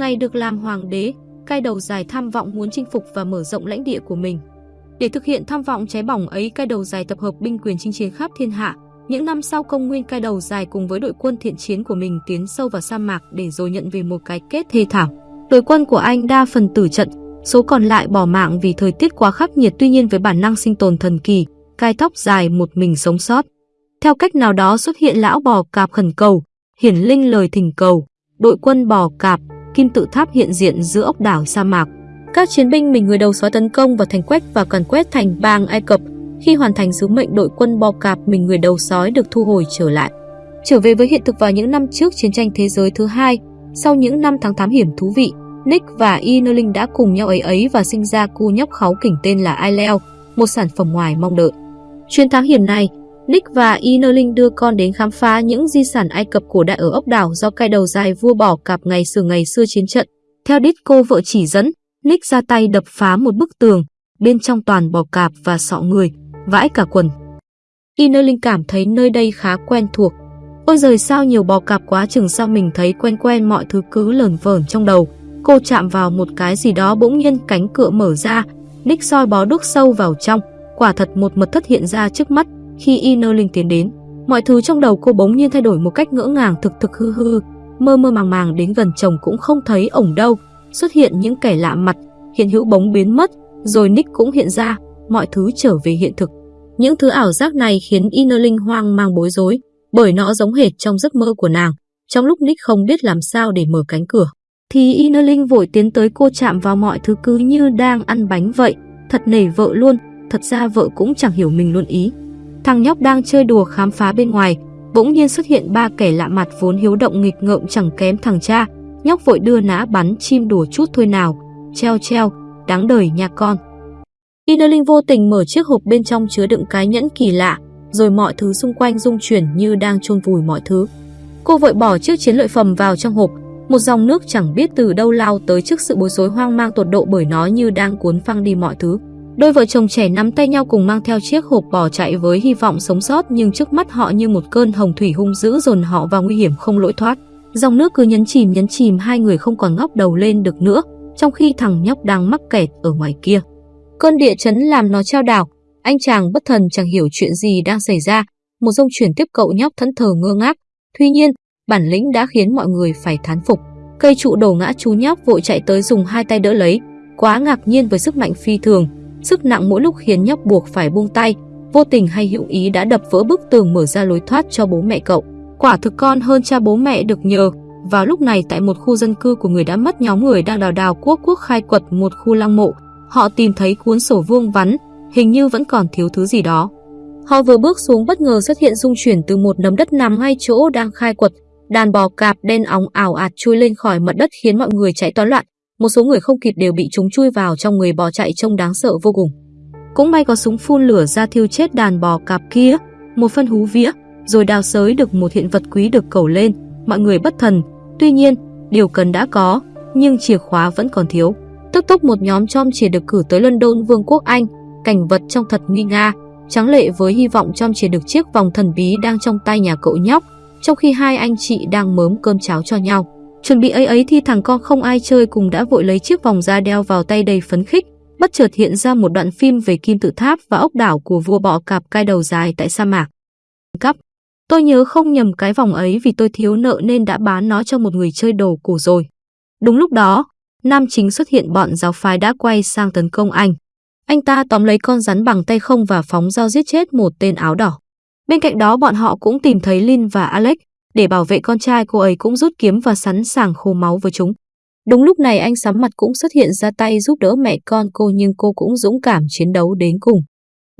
ngày được làm hoàng đế, cai đầu dài tham vọng muốn chinh phục và mở rộng lãnh địa của mình. Để thực hiện tham vọng cháy bỏng ấy, cai đầu dài tập hợp binh quyền chinh chiến khắp thiên hạ. Những năm sau công nguyên cai đầu dài cùng với đội quân thiện chiến của mình tiến sâu vào sa mạc để rồi nhận về một cái kết thê thảm. Đội quân của anh đa phần tử trận, số còn lại bỏ mạng vì thời tiết quá khắc nghiệt tuy nhiên với bản năng sinh tồn thần kỳ, cai tóc dài một mình sống sót. Theo cách nào đó xuất hiện lão bò cạp khẩn cầu, hiển linh lời thỉnh cầu, đội quân bò cạp, kim tự tháp hiện diện giữa ốc đảo sa mạc. Các chiến binh mình người đầu xóa tấn công vào thành quách và càn quét thành bang Ai Cập. Khi hoàn thành sứ mệnh đội quân bò cạp mình người đầu sói được thu hồi trở lại. Trở về với hiện thực vào những năm trước chiến tranh thế giới thứ hai, sau những năm tháng thám hiểm thú vị, Nick và Inerling đã cùng nhau ấy ấy và sinh ra cu nhóc kháu kỉnh tên là Aileo, một sản phẩm ngoài mong đợi. Chuyến thám hiểm này, Nick và Inerling đưa con đến khám phá những di sản Ai Cập cổ đại ở ốc đảo do cai đầu dài vua bỏ cạp ngày xưa ngày xưa chiến trận. Theo đít cô vợ chỉ dẫn, Nick ra tay đập phá một bức tường, bên trong toàn bò cạp và sọ người, vãi cả quần. Inerling cảm thấy nơi đây khá quen thuộc. Ôi giời sao nhiều bò cạp quá chừng sao mình thấy quen quen mọi thứ cứ lờn vởn trong đầu. Cô chạm vào một cái gì đó bỗng nhiên cánh cửa mở ra, Nick soi bó đúc sâu vào trong, quả thật một mật thất hiện ra trước mắt khi Inerling tiến đến. Mọi thứ trong đầu cô bỗng nhiên thay đổi một cách ngỡ ngàng thực thực hư hư, mơ mơ màng màng đến gần chồng cũng không thấy ổng đâu, xuất hiện những kẻ lạ mặt, hiện hữu bóng biến mất, rồi Nick cũng hiện ra, mọi thứ trở về hiện thực. Những thứ ảo giác này khiến Inerling hoang mang bối rối, bởi nó giống hệt trong giấc mơ của nàng. Trong lúc Nick không biết làm sao để mở cánh cửa, thì Inerling vội tiến tới cô chạm vào mọi thứ cứ như đang ăn bánh vậy, thật nể vợ luôn, thật ra vợ cũng chẳng hiểu mình luôn ý. Thằng nhóc đang chơi đùa khám phá bên ngoài, bỗng nhiên xuất hiện ba kẻ lạ mặt vốn hiếu động nghịch ngợm chẳng kém thằng cha. Nhóc vội đưa nã bắn chim đùa chút thôi nào, treo treo, đáng đời nha con. Innerling vô tình mở chiếc hộp bên trong chứa đựng cái nhẫn kỳ lạ, rồi mọi thứ xung quanh rung chuyển như đang chôn vùi mọi thứ. Cô vội bỏ chiếc chiến lợi phẩm vào trong hộp, một dòng nước chẳng biết từ đâu lao tới trước sự bối rối hoang mang tột độ bởi nó như đang cuốn phăng đi mọi thứ. Đôi vợ chồng trẻ nắm tay nhau cùng mang theo chiếc hộp bỏ chạy với hy vọng sống sót nhưng trước mắt họ như một cơn hồng thủy hung dữ dồn họ vào nguy hiểm không lỗi thoát. Dòng nước cứ nhấn chìm nhấn chìm hai người không còn ngóc đầu lên được nữa, trong khi thằng nhóc đang mắc kẹt ở ngoài kia. Cơn địa chấn làm nó treo đảo, anh chàng bất thần chẳng hiểu chuyện gì đang xảy ra, một dông chuyển tiếp cậu nhóc thẫn thờ ngơ ngác. Tuy nhiên, bản lĩnh đã khiến mọi người phải thán phục. Cây trụ đổ ngã chú nhóc vội chạy tới dùng hai tay đỡ lấy, quá ngạc nhiên với sức mạnh phi thường, Sức nặng mỗi lúc khiến nhóc buộc phải buông tay, vô tình hay hữu ý đã đập vỡ bức tường mở ra lối thoát cho bố mẹ cậu. Quả thực con hơn cha bố mẹ được nhờ. Vào lúc này tại một khu dân cư của người đã mất nhóm người đang đào đào quốc quốc khai quật một khu lăng mộ, họ tìm thấy cuốn sổ vuông vắn, hình như vẫn còn thiếu thứ gì đó. Họ vừa bước xuống bất ngờ xuất hiện rung chuyển từ một nấm đất nằm ngay chỗ đang khai quật, đàn bò cạp đen óng ảo ạt chui lên khỏi mặt đất khiến mọi người chạy toán loạn, một số người không kịp đều bị chúng chui vào trong người bò chạy trông đáng sợ vô cùng. Cũng may có súng phun lửa ra thiêu chết đàn bò cạp kia, một phân hú vía, rồi đào sới được một hiện vật quý được cầu lên, mọi người bất thần. Tuy nhiên, điều cần đã có, nhưng chìa khóa vẫn còn thiếu. Tức tốc một nhóm chom chìa được cử tới London Vương quốc Anh, cảnh vật trong thật nguy nga, trắng lệ với hy vọng chom chìa được chiếc vòng thần bí đang trong tay nhà cậu nhóc, trong khi hai anh chị đang mớm cơm cháo cho nhau. Chuẩn bị ấy ấy thì thằng con không ai chơi cùng đã vội lấy chiếc vòng da đeo vào tay đầy phấn khích, bất chợt hiện ra một đoạn phim về kim tự tháp và ốc đảo của vua bọ cạp cai đầu dài tại sa mạc. Cắp, tôi nhớ không nhầm cái vòng ấy vì tôi thiếu nợ nên đã bán nó cho một người chơi đồ cổ rồi. Đúng lúc đó, nam chính xuất hiện bọn giáo phái đã quay sang tấn công anh. Anh ta tóm lấy con rắn bằng tay không và phóng dao giết chết một tên áo đỏ. Bên cạnh đó bọn họ cũng tìm thấy Lin và Alex, để bảo vệ con trai cô ấy cũng rút kiếm và sẵn sàng khô máu với chúng. Đúng lúc này anh sắm mặt cũng xuất hiện ra tay giúp đỡ mẹ con cô nhưng cô cũng dũng cảm chiến đấu đến cùng.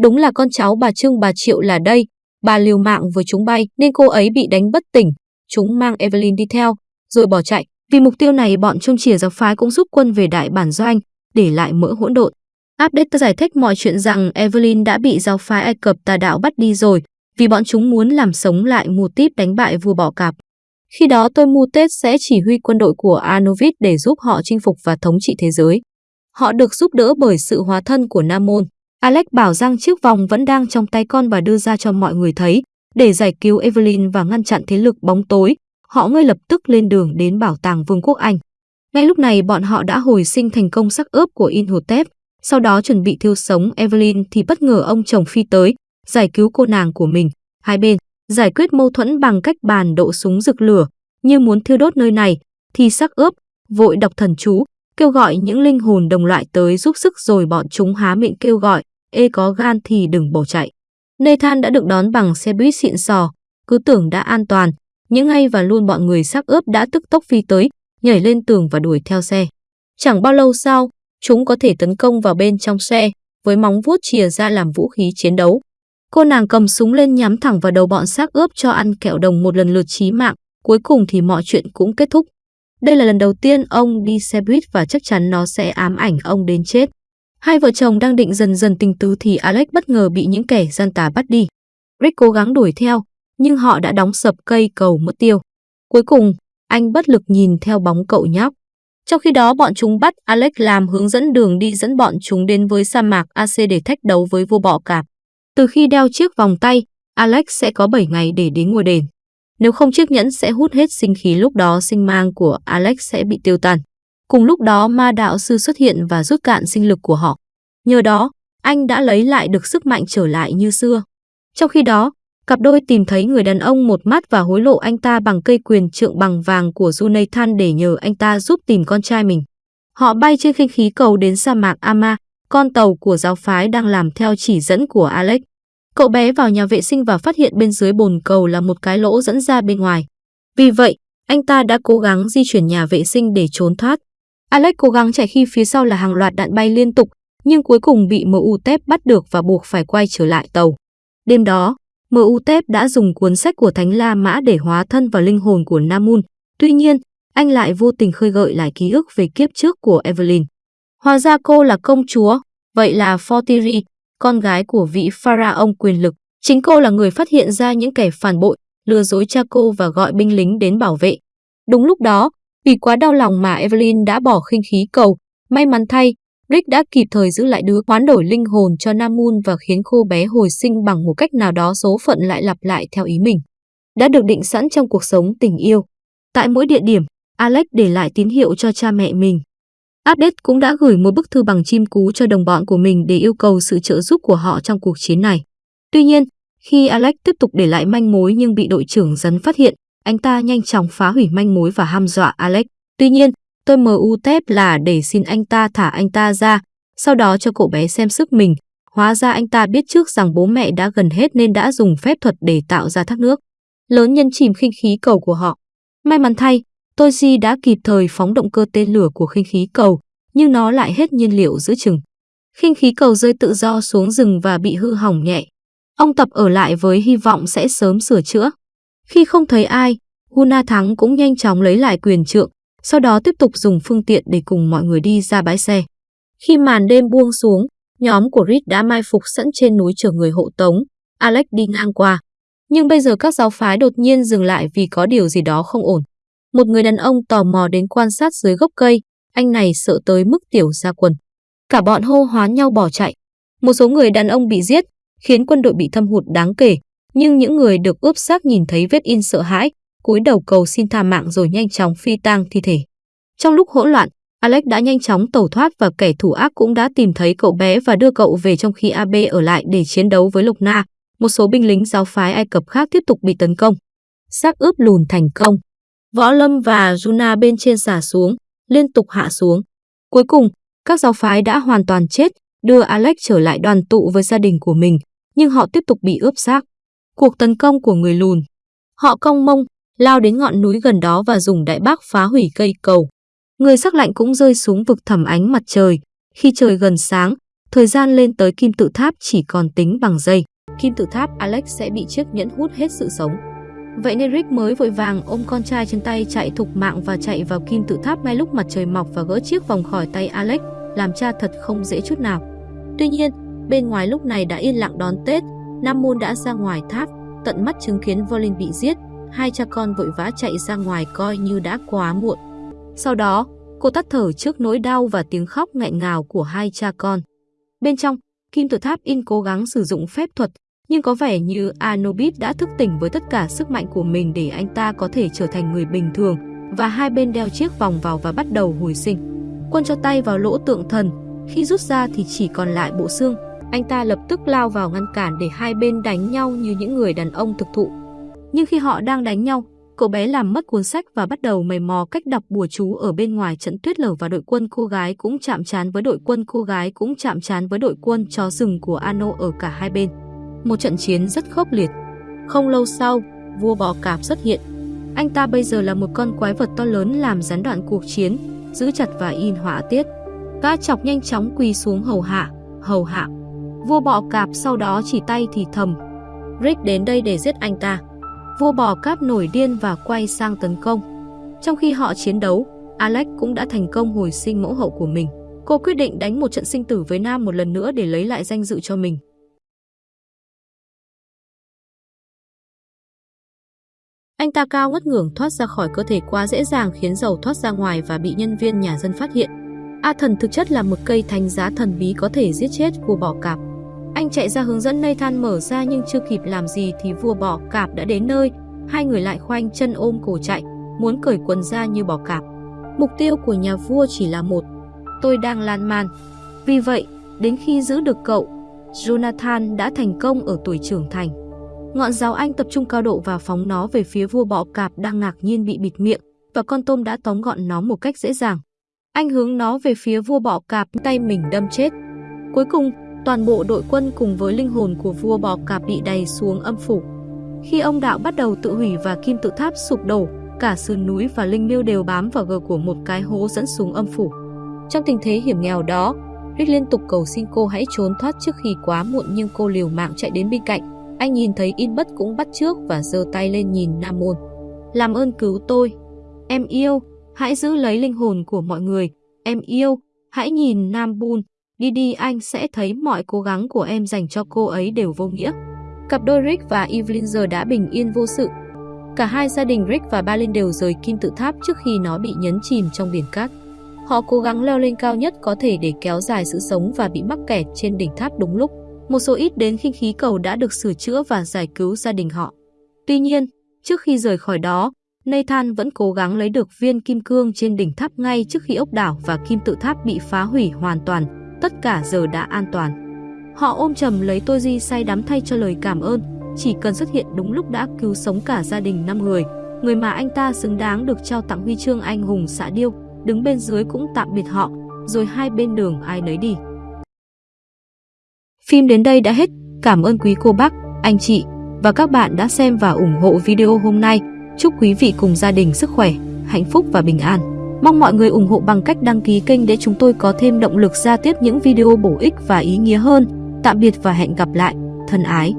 Đúng là con cháu bà Trương bà Triệu là đây, bà liều mạng với chúng bay nên cô ấy bị đánh bất tỉnh. Chúng mang Evelyn đi theo, rồi bỏ chạy. Vì mục tiêu này bọn trung chìa giáo phái cũng giúp quân về đại bản doanh, để lại mỡ hỗn độn. Update giải thích mọi chuyện rằng Evelyn đã bị giáo phái Ai Cập tà đạo bắt đi rồi, vì bọn chúng muốn làm sống lại mù típ đánh bại vua bỏ cạp. Khi đó tôi Mu Tết sẽ chỉ huy quân đội của Anovit để giúp họ chinh phục và thống trị thế giới. Họ được giúp đỡ bởi sự hóa thân của Nam Môn. Alex bảo rằng chiếc vòng vẫn đang trong tay con và đưa ra cho mọi người thấy. Để giải cứu Evelyn và ngăn chặn thế lực bóng tối, họ ngay lập tức lên đường đến bảo tàng Vương quốc Anh. Ngay lúc này bọn họ đã hồi sinh thành công sắc ướp của Inhotep, sau đó chuẩn bị thiêu sống Evelyn thì bất ngờ ông chồng phi tới, giải cứu cô nàng của mình. Hai bên giải quyết mâu thuẫn bằng cách bàn độ súng rực lửa, như muốn thiêu đốt nơi này, thì sắc ướp vội đọc thần chú, kêu gọi những linh hồn đồng loại tới giúp sức rồi bọn chúng há miệng kêu gọi, ê có gan thì đừng bỏ chạy. Nathan đã được đón bằng xe buýt xịn sò, cứ tưởng đã an toàn, những ngay và luôn bọn người sắc ướp đã tức tốc phi tới, nhảy lên tường và đuổi theo xe. Chẳng bao lâu sau, chúng có thể tấn công vào bên trong xe, với móng vuốt chìa ra làm vũ khí chiến đấu. Cô nàng cầm súng lên nhắm thẳng vào đầu bọn xác ướp cho ăn kẹo đồng một lần lượt chí mạng, cuối cùng thì mọi chuyện cũng kết thúc. Đây là lần đầu tiên ông đi xe buýt và chắc chắn nó sẽ ám ảnh ông đến chết. Hai vợ chồng đang định dần dần tình tứ thì Alex bất ngờ bị những kẻ gian tà bắt đi. Rick cố gắng đuổi theo, nhưng họ đã đóng sập cây cầu mất tiêu. Cuối cùng, anh bất lực nhìn theo bóng cậu nhóc. Trong khi đó bọn chúng bắt Alex làm hướng dẫn đường đi dẫn bọn chúng đến với sa mạc AC để thách đấu với vua bọ cạp. Từ khi đeo chiếc vòng tay, Alex sẽ có 7 ngày để đến ngôi đền. Nếu không chiếc nhẫn sẽ hút hết sinh khí lúc đó sinh mang của Alex sẽ bị tiêu tan. Cùng lúc đó ma đạo sư xuất hiện và rút cạn sinh lực của họ. Nhờ đó, anh đã lấy lại được sức mạnh trở lại như xưa. Trong khi đó, cặp đôi tìm thấy người đàn ông một mắt và hối lộ anh ta bằng cây quyền trượng bằng vàng của Jonathan để nhờ anh ta giúp tìm con trai mình. Họ bay trên khinh khí cầu đến sa mạc Ama, con tàu của giáo phái đang làm theo chỉ dẫn của Alex. Cậu bé vào nhà vệ sinh và phát hiện bên dưới bồn cầu là một cái lỗ dẫn ra bên ngoài. Vì vậy, anh ta đã cố gắng di chuyển nhà vệ sinh để trốn thoát. Alex cố gắng chạy khi phía sau là hàng loạt đạn bay liên tục, nhưng cuối cùng bị MU Tép bắt được và buộc phải quay trở lại tàu. Đêm đó, MU Tép đã dùng cuốn sách của Thánh La Mã để hóa thân vào linh hồn của Namun. Tuy nhiên, anh lại vô tình khơi gợi lại ký ức về kiếp trước của Evelyn. Hóa ra cô là công chúa, vậy là Fortiri, con gái của vị pharaoh quyền lực. Chính cô là người phát hiện ra những kẻ phản bội, lừa dối cha cô và gọi binh lính đến bảo vệ. Đúng lúc đó, vì quá đau lòng mà Evelyn đã bỏ khinh khí cầu. May mắn thay, Rick đã kịp thời giữ lại đứa hoán đổi linh hồn cho Namun và khiến cô bé hồi sinh bằng một cách nào đó số phận lại lặp lại theo ý mình. Đã được định sẵn trong cuộc sống tình yêu. Tại mỗi địa điểm, Alex để lại tín hiệu cho cha mẹ mình. Update cũng đã gửi một bức thư bằng chim cú cho đồng bọn của mình để yêu cầu sự trợ giúp của họ trong cuộc chiến này. Tuy nhiên, khi Alex tiếp tục để lại manh mối nhưng bị đội trưởng dấn phát hiện, anh ta nhanh chóng phá hủy manh mối và ham dọa Alex. Tuy nhiên, tôi MU tép là để xin anh ta thả anh ta ra, sau đó cho cậu bé xem sức mình. Hóa ra anh ta biết trước rằng bố mẹ đã gần hết nên đã dùng phép thuật để tạo ra thác nước. Lớn nhân chìm khinh khí cầu của họ. May mắn thay, Toji đã kịp thời phóng động cơ tên lửa của khinh khí cầu, nhưng nó lại hết nhiên liệu giữa chừng. Khinh khí cầu rơi tự do xuống rừng và bị hư hỏng nhẹ. Ông Tập ở lại với hy vọng sẽ sớm sửa chữa. Khi không thấy ai, Huna Thắng cũng nhanh chóng lấy lại quyền trượng, sau đó tiếp tục dùng phương tiện để cùng mọi người đi ra bãi xe. Khi màn đêm buông xuống, nhóm của Reed đã mai phục sẵn trên núi chờ người hộ tống. Alex đi ngang qua. Nhưng bây giờ các giáo phái đột nhiên dừng lại vì có điều gì đó không ổn. Một người đàn ông tò mò đến quan sát dưới gốc cây, anh này sợ tới mức tiểu ra quần. Cả bọn hô hoán nhau bỏ chạy. Một số người đàn ông bị giết, khiến quân đội bị thâm hụt đáng kể, nhưng những người được ướp xác nhìn thấy vết in sợ hãi, cúi đầu cầu xin tha mạng rồi nhanh chóng phi tang thi thể. Trong lúc hỗn loạn, Alex đã nhanh chóng tẩu thoát và kẻ thủ ác cũng đã tìm thấy cậu bé và đưa cậu về trong khi AB ở lại để chiến đấu với Lục Na. Một số binh lính giáo phái Ai Cập khác tiếp tục bị tấn công. Xác ướp lùn thành công. Võ Lâm và Juna bên trên xả xuống, liên tục hạ xuống. Cuối cùng, các giáo phái đã hoàn toàn chết, đưa Alex trở lại đoàn tụ với gia đình của mình, nhưng họ tiếp tục bị ướp xác. Cuộc tấn công của người lùn. Họ cong mông, lao đến ngọn núi gần đó và dùng đại bác phá hủy cây cầu. Người sắc lạnh cũng rơi xuống vực thẳm ánh mặt trời. Khi trời gần sáng, thời gian lên tới kim tự tháp chỉ còn tính bằng giây. Kim tự tháp Alex sẽ bị chiếc nhẫn hút hết sự sống. Vậy nên Rick mới vội vàng ôm con trai trên tay chạy thục mạng và chạy vào kim tự tháp ngay lúc mặt trời mọc và gỡ chiếc vòng khỏi tay Alex, làm cha thật không dễ chút nào. Tuy nhiên, bên ngoài lúc này đã yên lặng đón Tết, Nam Môn đã ra ngoài tháp, tận mắt chứng kiến Volin bị giết, hai cha con vội vã chạy ra ngoài coi như đã quá muộn. Sau đó, cô tắt thở trước nỗi đau và tiếng khóc nghẹn ngào của hai cha con. Bên trong, kim tự tháp in cố gắng sử dụng phép thuật, nhưng có vẻ như Anubis đã thức tỉnh với tất cả sức mạnh của mình để anh ta có thể trở thành người bình thường, và hai bên đeo chiếc vòng vào và bắt đầu hồi sinh. Quân cho tay vào lỗ tượng thần, khi rút ra thì chỉ còn lại bộ xương. Anh ta lập tức lao vào ngăn cản để hai bên đánh nhau như những người đàn ông thực thụ. Nhưng khi họ đang đánh nhau, cậu bé làm mất cuốn sách và bắt đầu mày mò cách đọc bùa chú ở bên ngoài trận tuyết lở và đội quân cô gái cũng chạm trán với đội quân cô gái cũng chạm trán với đội quân chó rừng của Ano ở cả hai bên. Một trận chiến rất khốc liệt. Không lâu sau, vua bò cạp xuất hiện. Anh ta bây giờ là một con quái vật to lớn làm gián đoạn cuộc chiến, giữ chặt và in họa tiết. Cá chọc nhanh chóng quỳ xuống hầu hạ, hầu hạ. Vua bọ cạp sau đó chỉ tay thì thầm. Rick đến đây để giết anh ta. Vua bò cạp nổi điên và quay sang tấn công. Trong khi họ chiến đấu, Alex cũng đã thành công hồi sinh mẫu hậu của mình. Cô quyết định đánh một trận sinh tử với Nam một lần nữa để lấy lại danh dự cho mình. Anh ta cao ngất ngưởng thoát ra khỏi cơ thể quá dễ dàng khiến dầu thoát ra ngoài và bị nhân viên nhà dân phát hiện. A thần thực chất là một cây thánh giá thần bí có thể giết chết vua bỏ cạp. Anh chạy ra hướng dẫn Nathan mở ra nhưng chưa kịp làm gì thì vua bỏ cạp đã đến nơi. Hai người lại khoanh chân ôm cổ chạy, muốn cởi quần ra như bỏ cạp. Mục tiêu của nhà vua chỉ là một. Tôi đang lan man. Vì vậy, đến khi giữ được cậu, Jonathan đã thành công ở tuổi trưởng thành. Ngọn giáo anh tập trung cao độ và phóng nó về phía vua bọ cạp đang ngạc nhiên bị bịt miệng, và con tôm đã tóm gọn nó một cách dễ dàng. Anh hướng nó về phía vua bọ cạp, tay mình đâm chết. Cuối cùng, toàn bộ đội quân cùng với linh hồn của vua bọ cạp bị đầy xuống âm phủ. Khi ông đạo bắt đầu tự hủy và kim tự tháp sụp đổ, cả sườn núi và linh miêu đều bám vào gờ của một cái hố dẫn xuống âm phủ. Trong tình thế hiểm nghèo đó, Rick liên tục cầu xin cô hãy trốn thoát trước khi quá muộn nhưng cô liều mạng chạy đến bên cạnh. Anh nhìn thấy in bất cũng bắt trước và giơ tay lên nhìn Nam Môn. Làm ơn cứu tôi. Em yêu, hãy giữ lấy linh hồn của mọi người. Em yêu, hãy nhìn Nam Bun. Đi đi anh sẽ thấy mọi cố gắng của em dành cho cô ấy đều vô nghĩa. Cặp đôi Rick và Evelyn giờ đã bình yên vô sự. Cả hai gia đình Rick và Balin đều rời kim tự tháp trước khi nó bị nhấn chìm trong biển cát. Họ cố gắng leo lên cao nhất có thể để kéo dài sự sống và bị mắc kẹt trên đỉnh tháp đúng lúc. Một số ít đến khinh khí cầu đã được sửa chữa và giải cứu gia đình họ. Tuy nhiên, trước khi rời khỏi đó, Nathan vẫn cố gắng lấy được viên kim cương trên đỉnh tháp ngay trước khi ốc đảo và kim tự tháp bị phá hủy hoàn toàn. Tất cả giờ đã an toàn. Họ ôm chầm lấy tôi di say đắm thay cho lời cảm ơn, chỉ cần xuất hiện đúng lúc đã cứu sống cả gia đình 5 người, người mà anh ta xứng đáng được trao tặng huy chương anh hùng xã điêu, đứng bên dưới cũng tạm biệt họ, rồi hai bên đường ai nấy đi. Phim đến đây đã hết. Cảm ơn quý cô bác, anh chị và các bạn đã xem và ủng hộ video hôm nay. Chúc quý vị cùng gia đình sức khỏe, hạnh phúc và bình an. Mong mọi người ủng hộ bằng cách đăng ký kênh để chúng tôi có thêm động lực ra tiếp những video bổ ích và ý nghĩa hơn. Tạm biệt và hẹn gặp lại. Thân ái.